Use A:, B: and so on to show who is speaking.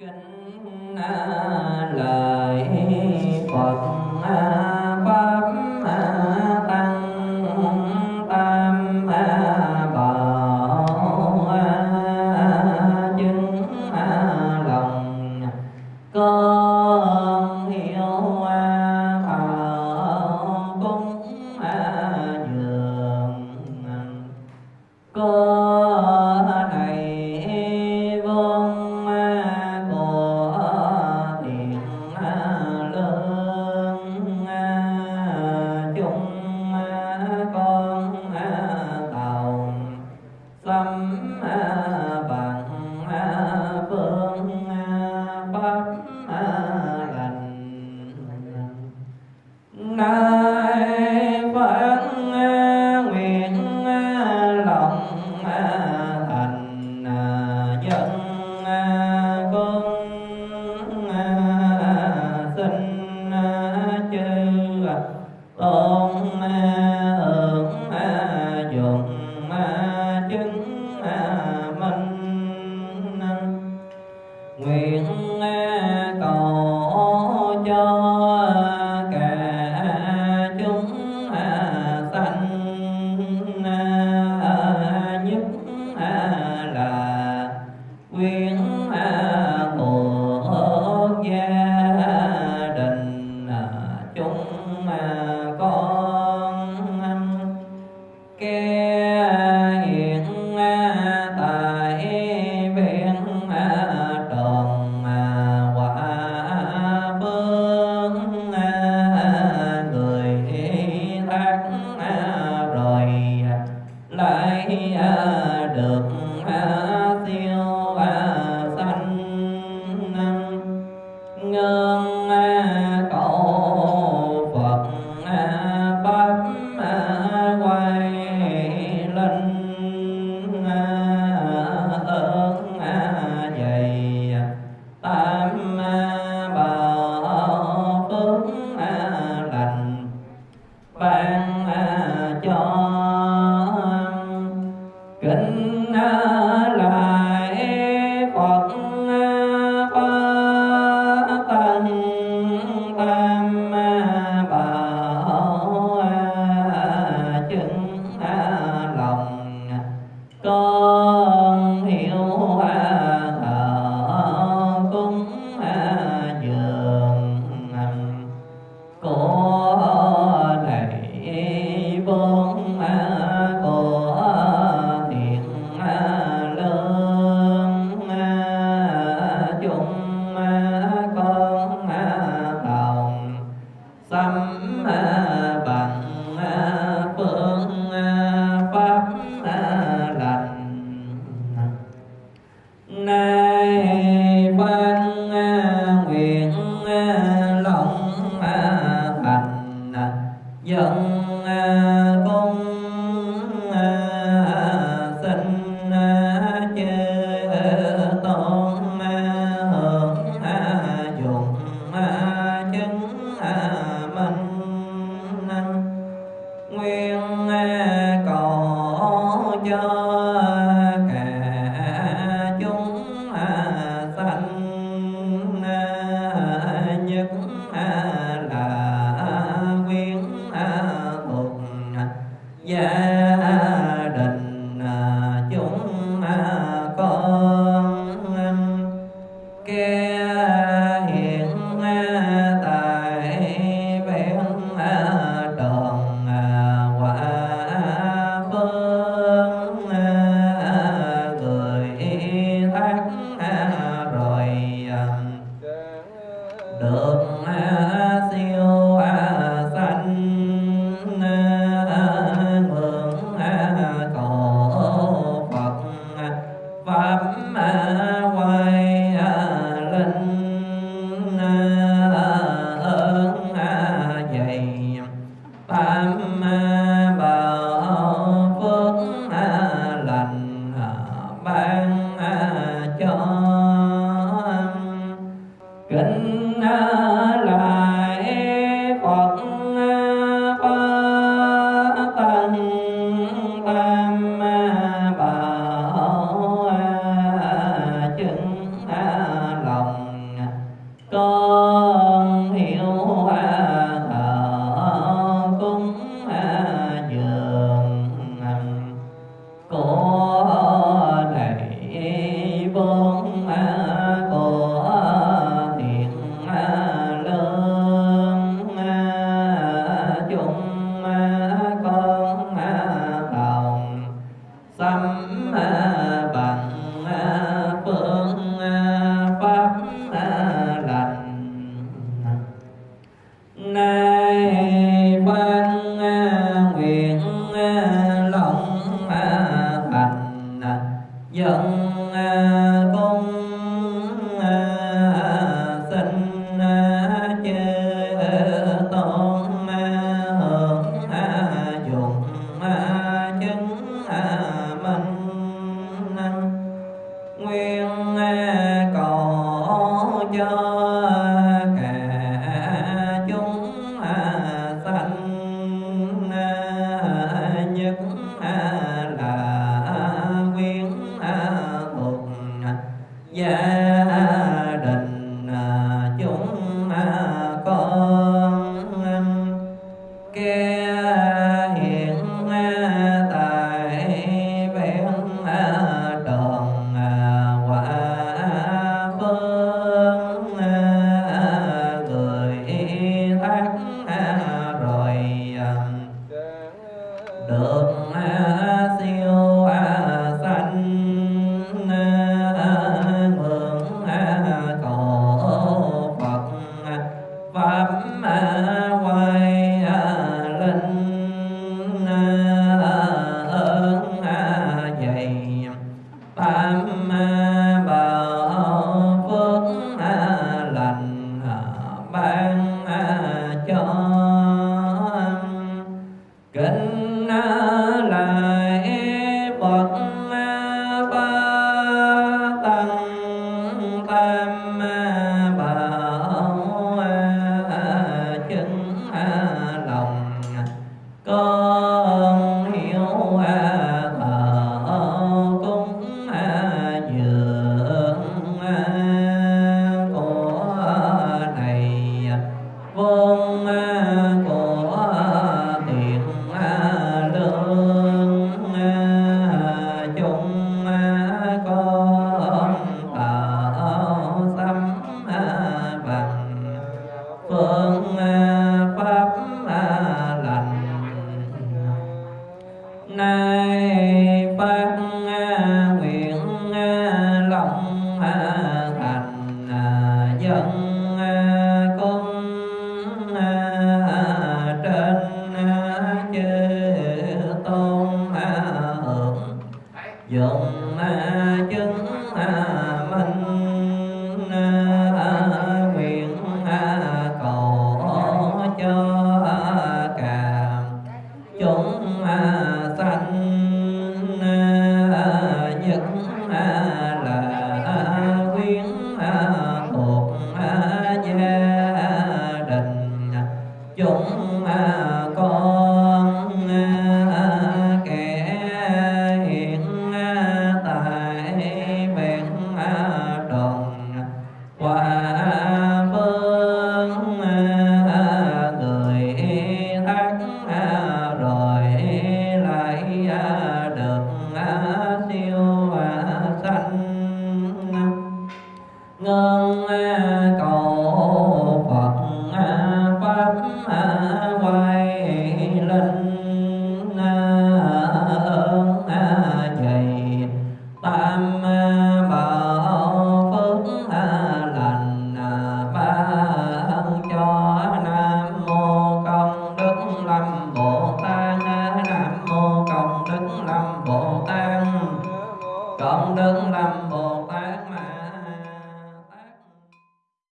A: kính à, lời phật à, pháp à, tăng tam bảo chứng lòng. Con we ban cho kính à, lại phật à, tân tam à, bảo chứng lòng. Con Yeah. pháp hoài linh ơn dày pháp bảo phước lành ban cho kính nguyên à, cầu cho